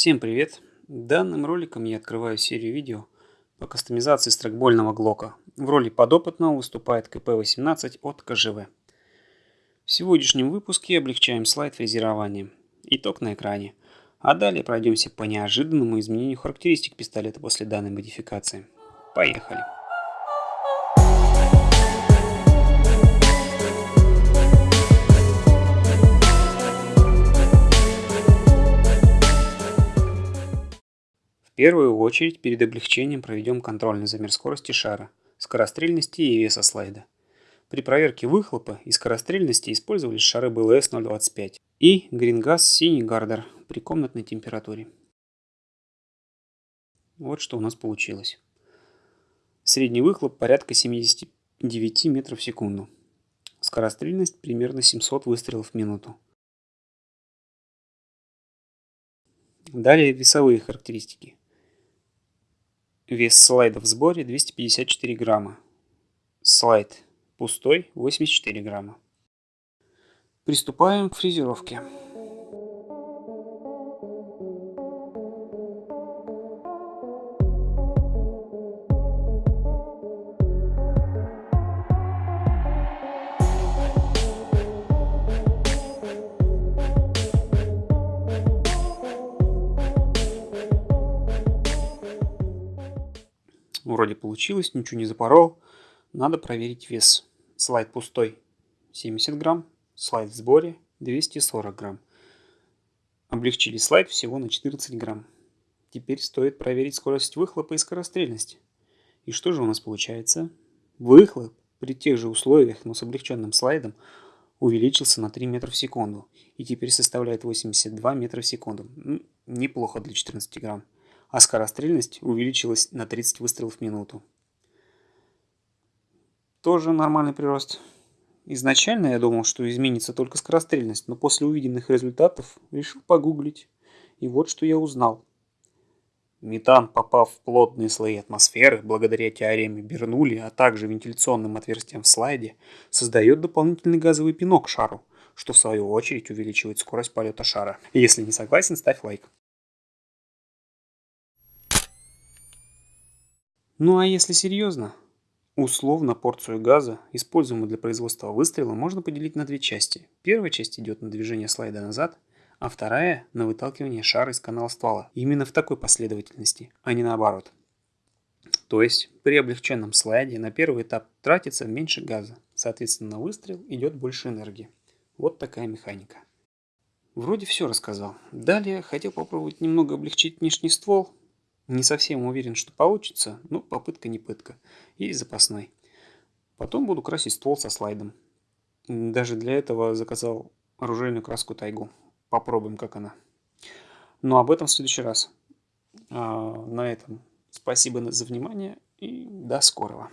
Всем привет! Данным роликом я открываю серию видео по кастомизации страйкбольного глока. В роли подопытного выступает КП-18 от КЖВ. В сегодняшнем выпуске облегчаем слайд фрезерования. Итог на экране. А далее пройдемся по неожиданному изменению характеристик пистолета после данной модификации. Поехали! Первую очередь перед облегчением проведем контрольный замер скорости шара, скорострельности и веса слайда. При проверке выхлопа и скорострельности использовались шары БЛС 025 и Грингаз синий гардер при комнатной температуре. Вот что у нас получилось. Средний выхлоп порядка 79 метров в секунду. Скорострельность примерно 700 выстрелов в минуту. Далее весовые характеристики. Вес слайда в сборе 254 грамма. Слайд пустой 84 грамма. Приступаем к фрезеровке. Вроде получилось, ничего не запорол. Надо проверить вес. Слайд пустой 70 грамм, слайд в сборе 240 грамм. Облегчили слайд всего на 14 грамм. Теперь стоит проверить скорость выхлопа и скорострельность. И что же у нас получается? Выхлоп при тех же условиях, но с облегченным слайдом, увеличился на 3 метра в секунду. И теперь составляет 82 метра в секунду. Неплохо для 14 грамм а скорострельность увеличилась на 30 выстрелов в минуту. Тоже нормальный прирост. Изначально я думал, что изменится только скорострельность, но после увиденных результатов решил погуглить. И вот что я узнал. Метан, попав в плотные слои атмосферы, благодаря теореме Бернули, а также вентиляционным отверстиям в слайде, создает дополнительный газовый пинок шару, что в свою очередь увеличивает скорость полета шара. Если не согласен, ставь лайк. Ну а если серьезно, условно порцию газа, используемую для производства выстрела, можно поделить на две части. Первая часть идет на движение слайда назад, а вторая на выталкивание шара из канала ствола. Именно в такой последовательности, а не наоборот. То есть при облегченном слайде на первый этап тратится меньше газа, соответственно на выстрел идет больше энергии. Вот такая механика. Вроде все рассказал. Далее хотел попробовать немного облегчить внешний ствол, не совсем уверен, что получится, но попытка не пытка. И запасной. Потом буду красить ствол со слайдом. Даже для этого заказал оружейную краску тайгу. Попробуем, как она. Но об этом в следующий раз. А, на этом спасибо за внимание и до скорого.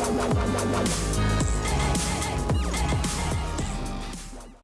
la la la la